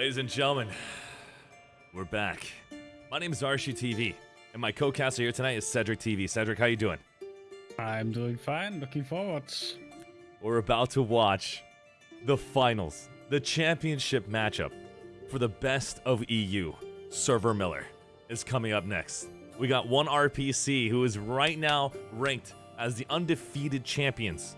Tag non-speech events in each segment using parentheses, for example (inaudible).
Ladies and gentlemen, we're back. My name is Arshu TV, and my co-caster here tonight is Cedric TV. Cedric, how you doing? I'm doing fine. Looking forward. We're about to watch the finals, the championship matchup for the best of EU. Server Miller is coming up next. We got one RPC who is right now ranked as the undefeated champions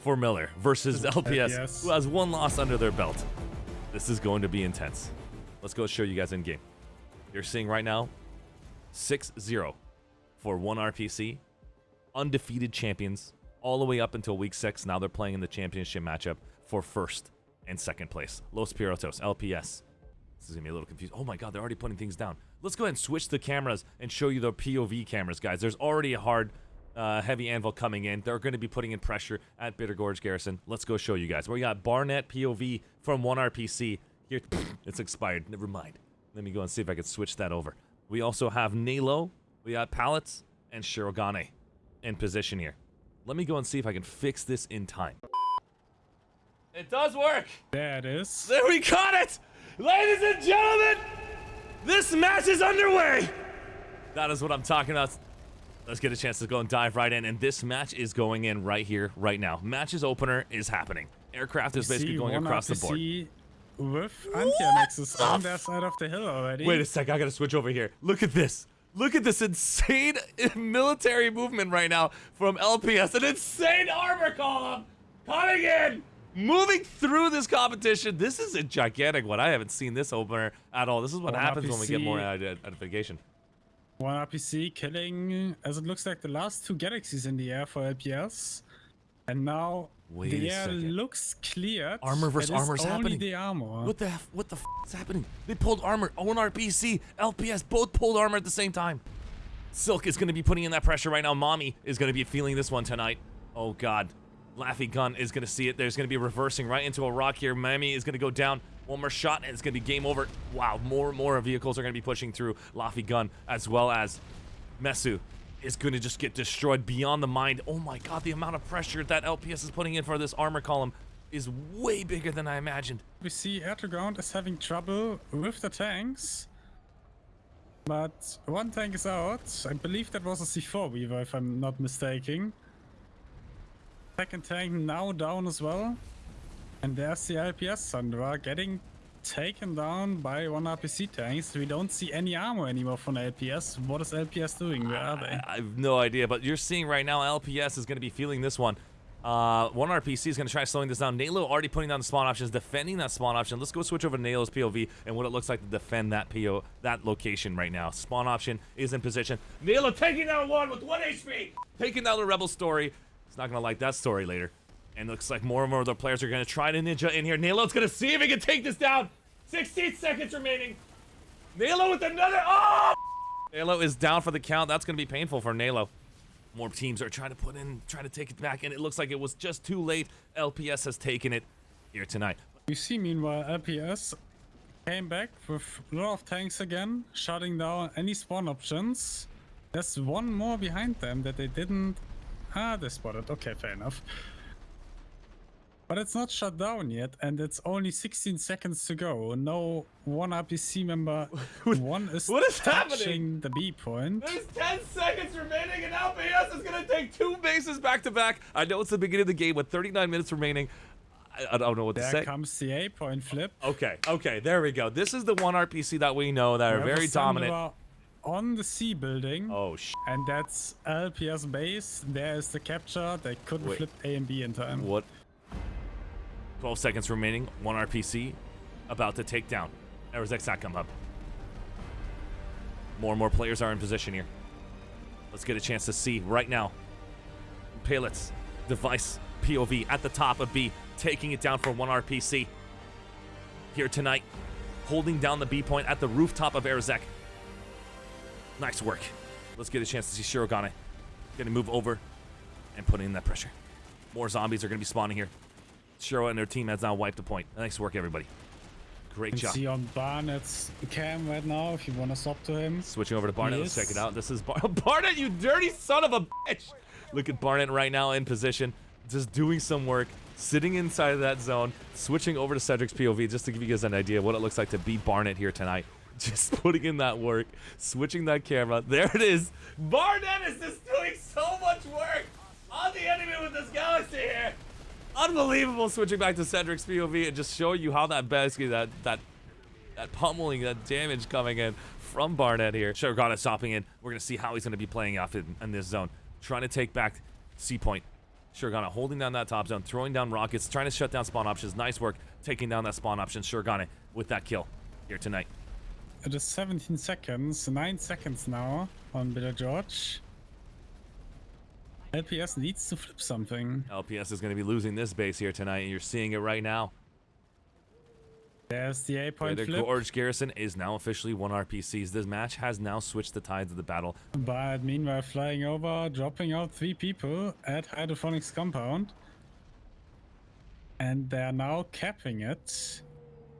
for Miller versus (laughs) LPS, LPS. who has one loss under their belt. This is going to be intense. Let's go show you guys in game. You're seeing right now 6-0 for one RPC, undefeated champions all the way up until week six. Now they're playing in the championship matchup for first and second place. Los Piratos, LPS. This is gonna be a little confused. Oh my god, they're already putting things down. Let's go ahead and switch the cameras and show you the POV cameras, guys. There's already a hard, uh, heavy anvil coming in. They're going to be putting in pressure at Bitter Gorge Garrison. Let's go show you guys. We got Barnett POV from one RPC. Here, (sniffs) it's expired. Never mind. Let me go and see if I can switch that over. We also have Nalo. We got Pallets and Shirogane in position here. Let me go and see if I can fix this in time. It does work. There it is. There we got it! Ladies and gentlemen, this match is underway! That is what I'm talking about. Let's get a chance to go and dive right in. And this match is going in right here, right now. Match's opener is happening. Aircraft is basically going across the board. RPC With anti-annexes on their side of the hill already. Wait a sec, I gotta switch over here. Look at this. Look at this insane (laughs) military movement right now from LPS. An insane armor column coming in, moving through this competition. This is a gigantic one. I haven't seen this opener at all. This is what happens when we get more RPC. ident- identification. One RPC killing, as it looks like, the last two galaxies in the air for LPS. And now Wait the air second. looks cleared. Armor versus armor is happening. the armor. What the f- what the f is happening? They pulled armor. One RPC, LPS, both pulled armor at the same time. Silk is going to be putting in that pressure right now. Mommy is going to be feeling this one tonight. Oh God, Laffy Gun is going to see it. There's going to be reversing right into a rock here. Mammy is going to go down. One more shot and it's going to be game over. Wow, more and more vehicles are going to be pushing through Laffy Gun as well as Mesu is going to just get destroyed beyond the mind. Oh my God, the amount of pressure that LPS is putting in for this armor column is way bigger than I imagined. We see ground is having trouble with the tanks. But one tank is out. I believe that was a C4 Weaver, if I'm not mistaken. Second tank now down as well. And there's the LPS Sandra getting taken down by one RPC tanks. We don't see any armor anymore from LPS. What is LPS doing? Where are they? I have no idea, but you're seeing right now LPS is going to be feeling this one. Uh, one RPC is going to try slowing this down. Nalo already putting down the spawn options, defending that spawn option. Let's go switch over to Nalo's POV and what it looks like to defend that PO, that location right now. Spawn option is in position. Nalo taking down one with one HP, taking down the rebel story. He's not going to like that story later. And looks like more and more of the players are going to try to ninja in here. Nalo's going to see if he can take this down. 16 seconds remaining. Nalo with another. Oh! Nalo is down for the count. That's going to be painful for Nalo. More teams are trying to put in, trying to take it back, and it looks like it was just too late. LPS has taken it here tonight. We see meanwhile LPS came back with a lot of tanks again, shutting down any spawn options. There's one more behind them that they didn't... Ah, they spotted. Okay, fair enough. But it's not shut down yet, and it's only 16 seconds to go. No one RPC member. (laughs) one is what is touching happening? the B point. There's 10 seconds remaining, and LPS is going to take two bases back to back. I know it's the beginning of the game with 39 minutes remaining. I, I don't know what to say. There comes the A point flip. Okay, okay, there we go. This is the one RPC that we know that are We have a very dominant. On the C building. Oh, sh. And that's LPS base. There is the capture. They couldn't Wait. flip A and B in time. What? 12 seconds remaining. One RPC about to take down Arizek come up. More and more players are in position here. Let's get a chance to see right now. Palitz, device, POV at the top of B, taking it down for one RPC. Here tonight, holding down the B point at the rooftop of Arizek. Nice work. Let's get a chance to see Shirogane. Gonna move over and put in that pressure. More zombies are gonna be spawning here. Shiro and their team has now wiped a point. Nice work, everybody. Great You job. can see on Barnett's cam right now if you want to swap to him. Switching over to Barnett. Let's check it out. This is Bar- (laughs) Barnett, you dirty son of a bitch. Look at Barnett right now in position. just doing some work, sitting inside of that zone, switching over to Cedric's POV just to give you guys an idea of what it looks like to beat Barnett here tonight. (laughs) Just putting in that work, switching that camera. There it is. Barnett is just doing so much work on the enemy with this galaxy here. Unbelievable switching back to Cedric's POV and just show you how that basically that that that pummeling, that damage coming in from Barnett here. Shargana stopping in. We're gonna see how he's gonna be playing off in, in this zone. Trying to take back C point. Shargana holding down that top zone, throwing down rockets, trying to shut down spawn options. Nice work taking down that spawn option. Shargana with that kill here tonight. It is 17 seconds, 9 seconds now on Bitter Gorge. LPS needs to flip something. LPS is going to be losing this base here tonight, and you're seeing it right now. There's the A point Their flip. Gorge Garrison is now officially one RPCs. This match has now switched the tides of the battle. But meanwhile, flying over, dropping out three people at Hydroponics compound. And they're now capping it.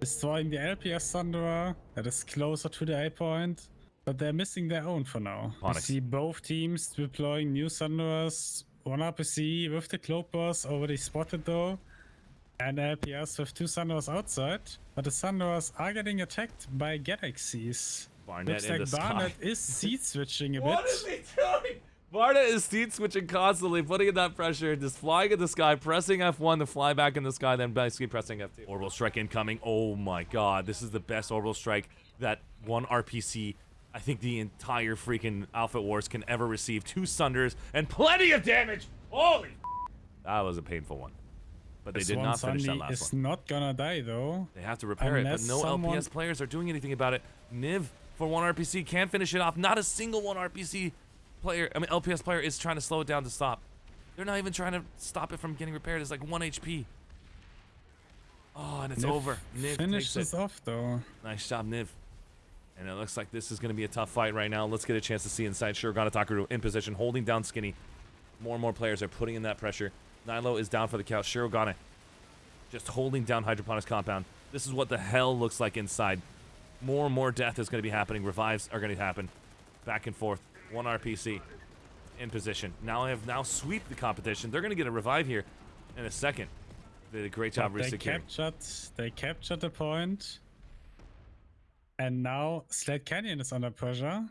Destroying the LPS Sunderer that is closer to the A point. But they're missing their own for now. We Onyx. see both teams deploying new Sunderers. One RPC with the Cloakburst already spotted though. And LPS with two Sunderers outside. But the Sunderers are getting attacked by Galaxies. Barnett Looks like the sky. Barnett is seat switching a (laughs) bit. What is he doing? Barnett is seat switching constantly, putting in that pressure, just flying in the sky, pressing F1 to fly back in the sky, then basically pressing F2. Orbital strike incoming. Oh my god, this is the best orbital strike that one RPC, I think the entire freaking Outfit Wars can ever receive. Two Sunders and plenty of damage. Holy That was a painful one. But they This did not finish that last is one. not gonna die though. They have to repair it, but no someone- LPS players are doing anything about it. Niv for one RPC can't finish it off. Not a single one RPC player, I mean LPS player is trying to slow it down to stop. They're not even trying to stop it from getting repaired. It's like one HP. Oh, and it's Niv over. Niv Finish takes it. this off though. Nice job, Niv. And it looks like this is going to be a tough fight right now. Let's get a chance to see inside. Shurigana Takaru in position, holding down Skinny. More and more players are putting in that pressure. Nilo is down for the count. Shirogane just holding down Hydroponics Compound. This is what the hell looks like inside. More and more death is going to be happening. Revives are going to happen. Back and forth. One RPC in position. Now I have now sweep the competition. They're going to get a revive here in a second. They did a great job But they captured they captured the point. And now Sled Canyon is under pressure.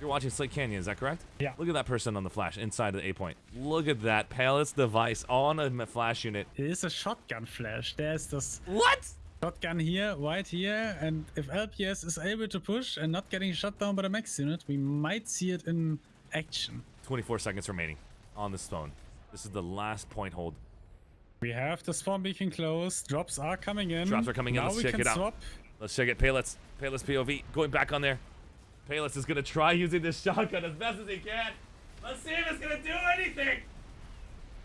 You're watching Slate Canyon, is that correct? Yeah. Look at that person on the flash inside of the A point. Look at that Palace device on a flash unit. It is a shotgun flash. There's this What? shotgun here, right here, and if LPS is able to push and not getting shot down by the max unit, we might see it in action. 24 seconds remaining on this phone. This is the last point hold. We have the spawn beacon closed. Drops are coming in. Drops are coming in. Now Let's we check can it out. swap. Let's check it. Payless. Payless POV going back on there. Payless is going to try using this shotgun as best as he can. Let's see if it's going to do anything.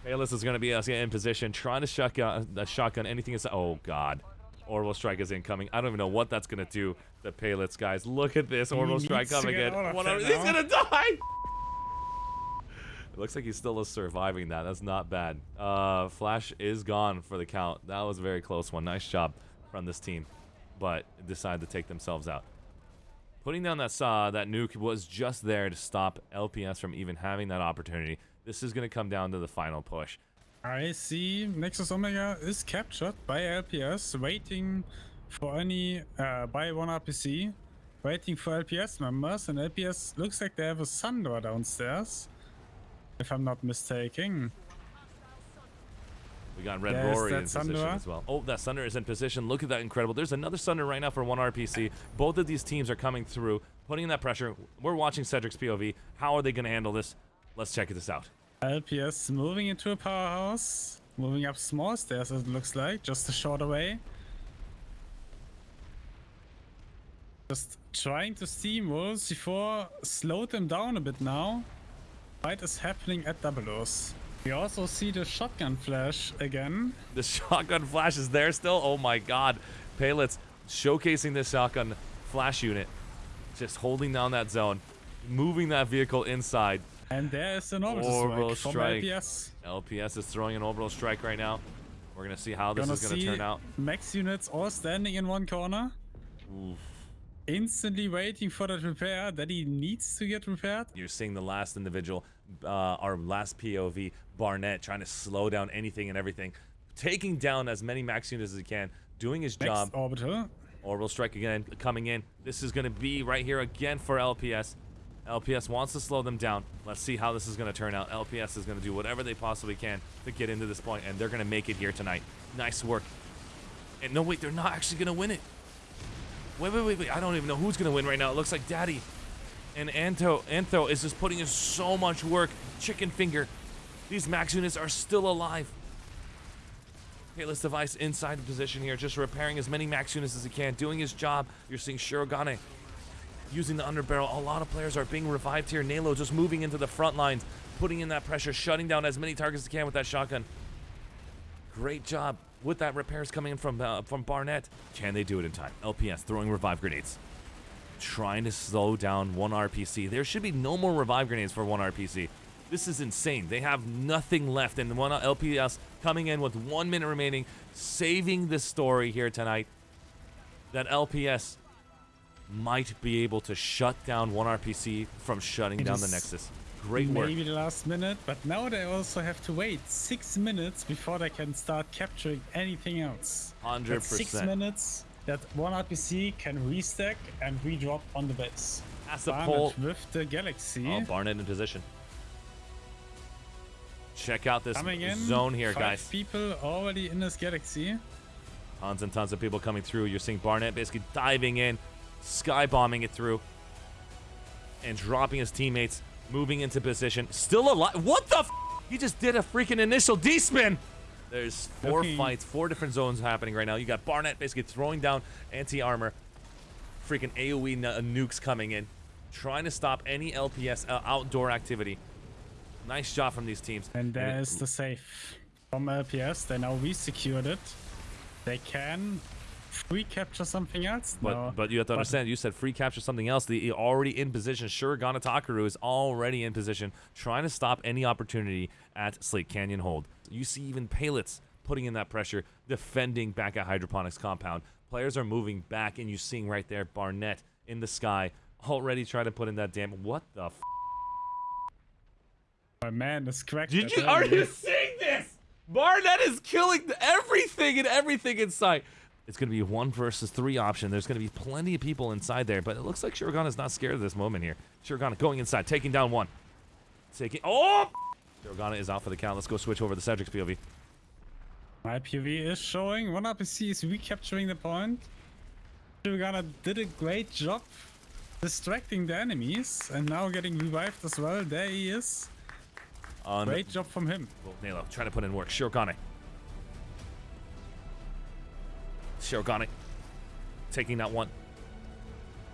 Payless is going to be uh, in position, trying to shotgun, uh, shotgun anything. Is oh, God. Orbital Strike is incoming. I don't even know what that's going to do The Payless, guys. Look at this. Orbital Strike coming in. out of One there of- he's going to die. It looks like he's still surviving that. That's not bad. Uh, Flash is gone for the count. That was a very close one. Nice job from this team, but decide to take themselves out. Putting down that saw, that nuke was just there to stop LPS from even having that opportunity. This is going to come down to the final push. I see Nexus Omega is captured by LPS, waiting for any uh, by one RPC, waiting for LPS members, and LPS looks like they have a Sandra downstairs, if I'm not mistaken. We got Red There's Rory in position as well. Oh, that Sunder is in position. Look at that incredible. There's another Sunder right now for one RPC. Both of these teams are coming through, putting in that pressure. We're watching Cedric's POV. How are they going to handle this? Let's check this out. LPS moving into a powerhouse, moving up small stairs it looks like, just a short away. Just trying to steamroll C4, slow them down a bit now. Fight is happening at Double-O's. We also see the shotgun flash again. The shotgun flash is there still. Oh my god. Paylitz showcasing this shotgun flash unit. Just holding down that zone. Moving that vehicle inside. And there is an orbital Orbital strike from strike. LPS. LPS is throwing an orbital strike right now. We're going to see how this Gonna is going to turn out. max units all standing in one corner. Instantly waiting for that repair that he needs to get repaired. You're seeing the last individual, uh, our last POV, Barnett, trying to slow down anything and everything, taking down as many max units as he can, doing his Next job. orbital. Orbital strike again, coming in. This is going to be right here again for LPS. LPS wants to slow them down. Let's see how this is going to turn out. LPS is going to do whatever they possibly can to get into this point, and they're going to make it here tonight. Nice work. And no, wait, they're not actually going to win it. Wait, wait, wait, wait. I don't even know who's going to win right now. It looks like Daddy and Anto, Antho is just putting in so much work. Chicken finger. These max units are still alive. Payless device inside the position here, just repairing as many max units as he can, doing his job. You're seeing Shirogane using the underbarrel. A lot of players are being revived here. Nalo just moving into the front lines, putting in that pressure, shutting down as many targets as he can with that shotgun. Great job with that repairs coming in from uh, from Barnett. Can they do it in time? LPS throwing revive grenades. Trying to slow down one RPC. There should be no more revive grenades for one RPC. This is insane. They have nothing left, and one LPS coming in with one minute remaining, saving the story here tonight. That LPS might be able to shut down one RPC from shutting It down the Nexus. Great work. Maybe the last minute, but now they also have to wait six minutes before they can start capturing anything else. Hundred That's Six minutes that one RPC can restack and redrop on the base. That's the pull. with the Galaxy Oh, Barnett in position. Check out this in. zone here, five guys. people already in this Galaxy. Tons and tons of people coming through. You're seeing Barnett basically diving in, sky bombing it through, and dropping his teammates, moving into position. Still alive. What the? F he just did a freaking initial D spin. There's four Okay. fights, four different zones happening right now. You got Barnett basically throwing down anti armor, freaking AoE uh, nukes coming in, trying to stop any LPS uh, outdoor activity. Nice job from these teams. And there's the safe from LPS. They now resecured it. They can free capture something else. But no, but you have to but understand. You said free capture something else. The already in position. Shurigana Takaru is already in position, trying to stop any opportunity at Slate Canyon Hold. You see even Palets putting in that pressure, defending back at Hydroponics Compound. Players are moving back, and you're seeing right there Barnett in the sky, already trying to put in that damn. What the? F- My man is cracked. Did you? Are you seeing this? Barnett is killing everything and everything in sight. It's going to be one versus three option. There's going to be plenty of people inside there, but it looks like Shurigana is not scared of this moment here. Shurigana going inside, taking down one. Taking. Oh! Shurigana is out for the count. Let's go switch over to Cedric's POV. My POV is showing. One RPC is recapturing the point. Shurigana did a great job distracting the enemies and now getting revived as well. There he is. On Great job from him. Nalo trying to put in work. Shirogane. Shirogane. Taking that one.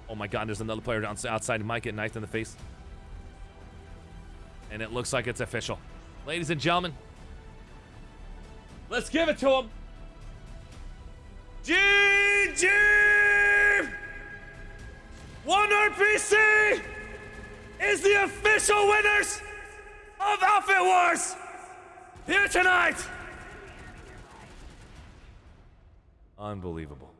Oh my god, there's another player down outside. He might get knifed in the face. And it looks like it's official. Ladies and gentlemen, let's give it to him. GG! One RPC is the official winners of Outfit Wars here tonight. Unbelievable.